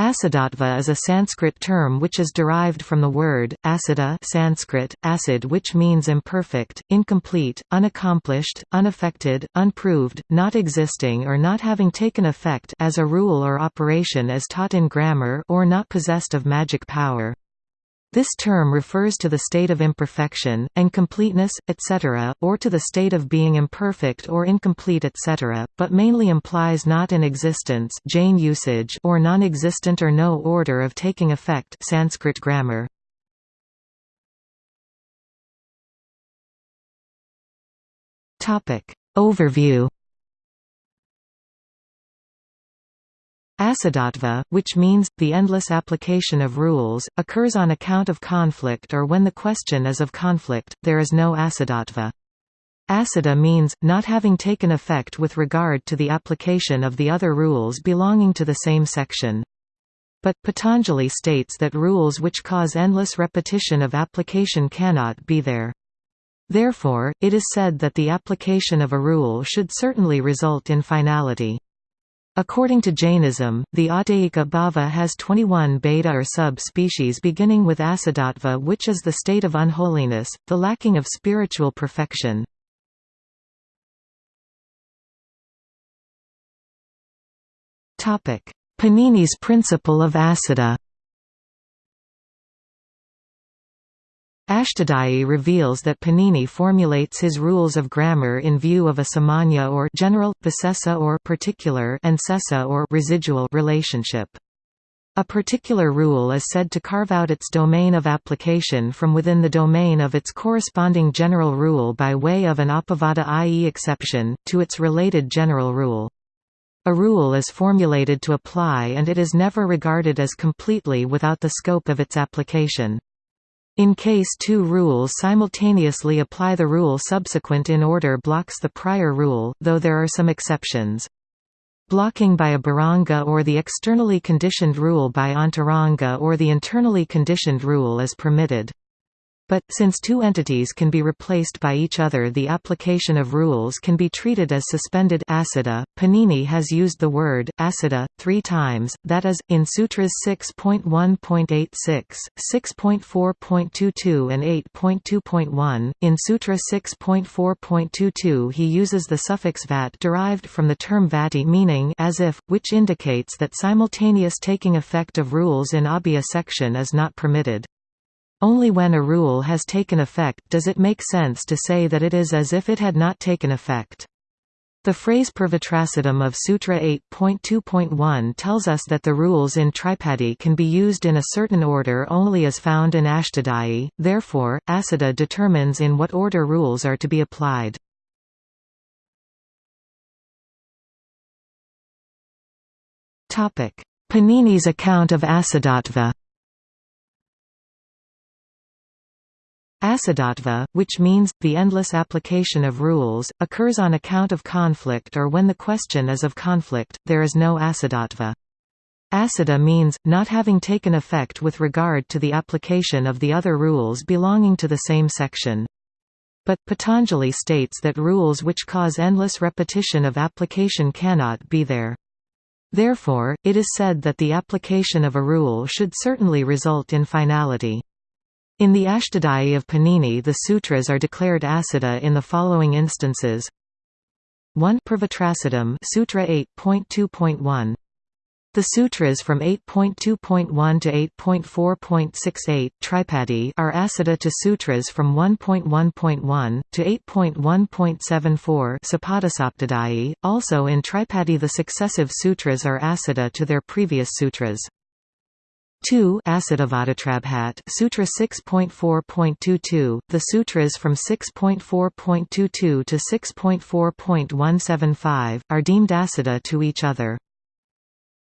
Asiddhatva is a Sanskrit term which is derived from the word, asiddha Sanskrit, acid which means imperfect, incomplete, unaccomplished, unaffected, unproved, not existing or not having taken effect as a rule or operation as taught in grammar or not possessed of magic power. This term refers to the state of imperfection, and completeness, etc., or to the state of being imperfect or incomplete etc., but mainly implies not in existence Jain usage or non-existent or no order of taking effect Sanskrit grammar. Overview Asiddhatva, which means, the endless application of rules, occurs on account of conflict or when the question is of conflict, there is no asiddhatva. Asiddha means, not having taken effect with regard to the application of the other rules belonging to the same section. But, Patanjali states that rules which cause endless repetition of application cannot be there. Therefore, it is said that the application of a rule should certainly result in finality. According to Jainism, the Audayika bhava has 21 bheda or sub-species beginning with asiddhatva which is the state of unholiness, the lacking of spiritual perfection. Panini's principle of asiddha Ashtadhyayi reveals that Panini formulates his rules of grammar in view of a samanya or general, visesa or particular and sesa or residual relationship. A particular rule is said to carve out its domain of application from within the domain of its corresponding general rule by way of an apavada i.e. exception, to its related general rule. A rule is formulated to apply and it is never regarded as completely without the scope of its application. In case two rules simultaneously apply the rule subsequent in order blocks the prior rule, though there are some exceptions. Blocking by a bahiranga or the externally conditioned rule by antaranga or the internally conditioned rule is permitted. But, since two entities can be replaced by each other the application of rules can be treated as suspended asiddha. Panini has used the word, asiddha, three times, that is, in Sutras 6.1.86, 6.4.22 and 8.2.1. In Sutra 6.4.22 he uses the suffix vat derived from the term vati meaning as if, which indicates that simultaneous taking effect of rules in abhya section is not permitted. Only when a rule has taken effect does it make sense to say that it is as if it had not taken effect. The phrase Purvatrasiddham of Sutra 8.2.1 tells us that the rules in Tripadi can be used in a certain order only as found in Ashtadhyayi, therefore, Asiddha determines in what order rules are to be applied. Panini's account of Asiddhatva Asiddhatva, which means, the endless application of rules, occurs on account of conflict or when the question is of conflict, there is no asiddhatva. Asiddha means, not having taken effect with regard to the application of the other rules belonging to the same section. But, Patanjali states that rules which cause endless repetition of application cannot be there. Therefore, it is said that the application of a rule should certainly result in finality. In the Ashtadhyayi of Panini the sutras are declared asiddha in the following instances 1 Purvatrasiddham Sutra 8.2.1 the sutras from 8.2.1 to 8.4.68 Tripadi are asiddha to sutras from 1.1.1 to 8.1.74 Sapadasaptadhyayi. Also in Tripadi the successive sutras are asiddha to their previous sutras. 2 Asiddhavadatrabhat Sutra 6.4.22, the sutras from 6.4.22 to 6.4.175, are deemed asiddha to each other.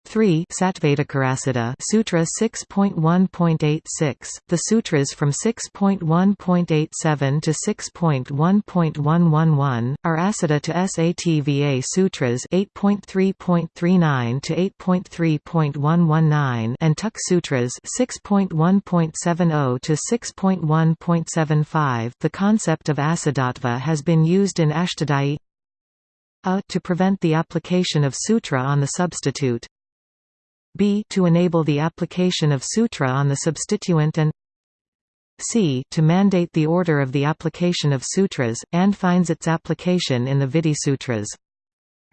3 Satvadakarasiddha Sutra 6.1.86, the sutras from 6.1.87 to 6.1.111, are Asiddha to Sattva Sutras 8.3.39 to 8.3.119 and Tuk Sutras 6.1.70 to 6.1.75. The concept of Asiddhatva has been used in Ashtadhyayi to prevent the application of sutra on the substitute b to enable the application of sutra on the substituent and c to mandate the order of the application of sutras, and finds its application in the Vidhi Sutras.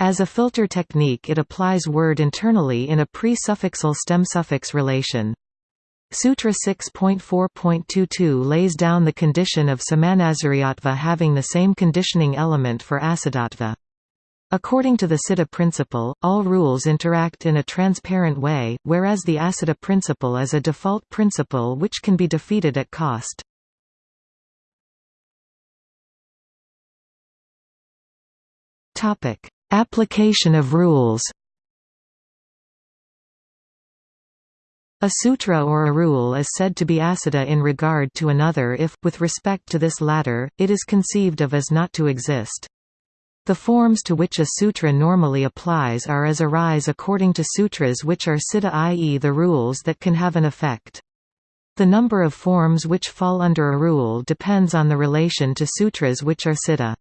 As a filter technique it applies word internally in a pre-suffixal stem-suffix relation. Sutra 6.4.22 lays down the condition of samanasariyatva having the same conditioning element for asiddhatva. According to the Siddha principle, all rules interact in a transparent way, whereas the Asiddha principle is a default principle which can be defeated at cost. Application of rules A sutra or a rule is said to be asiddha in regard to another if, with respect to this latter, it is conceived of as not to exist. The forms to which a sutra normally applies are as arise according to sutras which are siddha i.e. the rules that can have an effect. The number of forms which fall under a rule depends on the relation to sutras which are siddha.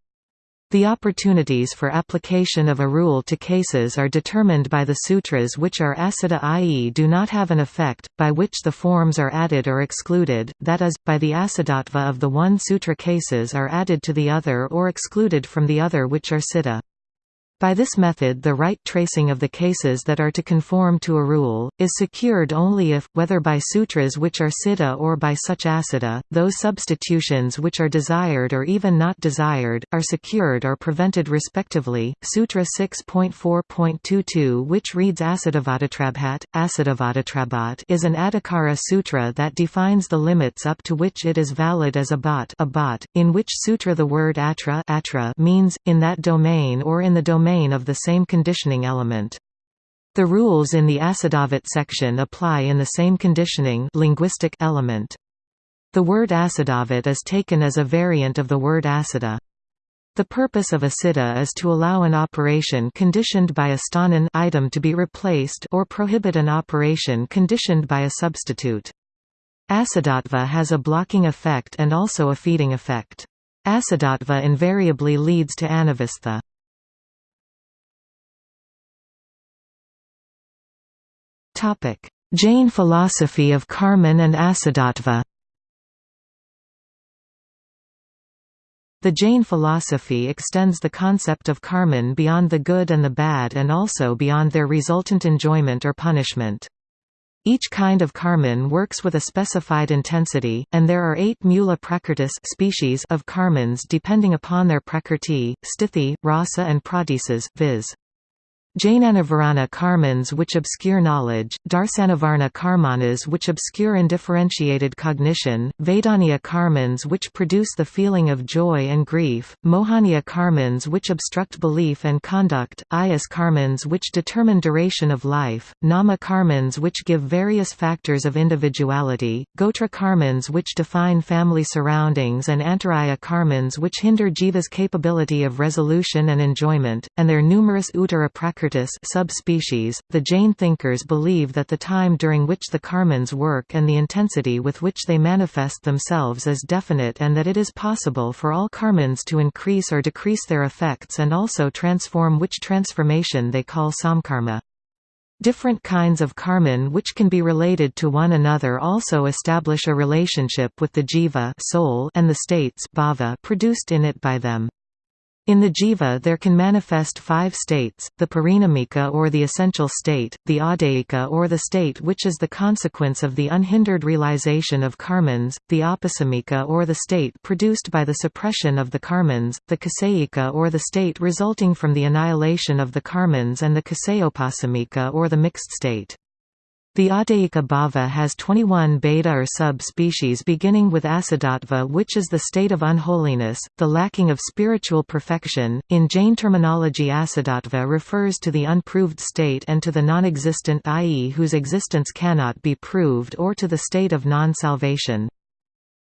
The opportunities for application of a rule to cases are determined by the sutras which are asiddha i.e. do not have an effect, by which the forms are added or excluded, that is, by the asiddhatva of the one sutra cases are added to the other or excluded from the other which are siddha. By this method the right tracing of the cases that are to conform to a rule, is secured only if, whether by sutras which are siddha or by such asiddha, those substitutions which are desired or even not desired, are secured or prevented respectively. Sutra 6.4.22 which reads Asiddhavadatrabhat, Asiddhavadatrabat is an Adhikara sutra that defines the limits up to which it is valid as a bhat in which sutra the word atra, atra means, in that domain or in the domain domain of the same conditioning element. The rules in the Asiddhavat section apply in the same conditioning linguistic element. The word Asiddhavat is taken as a variant of the word Asiddha. The purpose of a siddha is to allow an operation conditioned by a sthanin item to be replaced or prohibit an operation conditioned by a substitute. Asiddhatva has a blocking effect and also a feeding effect. Asiddhatva invariably leads to anavastha. Jain philosophy of Karman and Asiddhatva The Jain philosophy extends the concept of karman beyond the good and the bad and also beyond their resultant enjoyment or punishment. Each kind of karman works with a specified intensity, and there are eight mula prakritis species of karmans depending upon their prakrti, sthiti, rasa and pradesas, viz. Jnanavarana karmans which obscure knowledge, Darsanavarana karmanas which obscure undifferentiated cognition, Vedaniya karmans which produce the feeling of joy and grief, Mohaniya karmans which obstruct belief and conduct, Ayas karmans which determine duration of life, Nama karmans which give various factors of individuality, Gotra karmans which define family surroundings and Antaraya karmans which hinder jiva's capability of resolution and enjoyment, and their numerous uttara subspecies. The Jain thinkers believe that the time during which the karmans work and the intensity with which they manifest themselves is definite and that it is possible for all karmans to increase or decrease their effects and also transform which transformation they call samkarma. Different kinds of karman which can be related to one another also establish a relationship with the jiva soul and the states bhava produced in it by them. In the jiva there can manifest five states, the parinamika or the essential state, the adayika or the state which is the consequence of the unhindered realization of karmans, the apasamika or the state produced by the suppression of the karmans, the kasayika or the state resulting from the annihilation of the karmans and the kasayopasamika or the mixed state. The Adayika bhava has 21 bheda or sub-species beginning with asiddhatva which is the state of unholiness, the lacking of spiritual perfection. In Jain terminology asiddhatva refers to the unproved state and to the non-existent i.e. whose existence cannot be proved or to the state of non-salvation.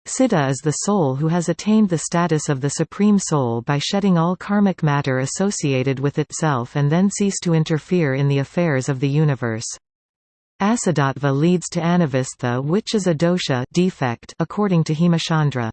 Siddha is the soul who has attained the status of the Supreme Soul by shedding all karmic matter associated with itself and then cease to interfere in the affairs of the universe. Asiddhatva leads to anavastha which is a dosha defect according to Hemachandra.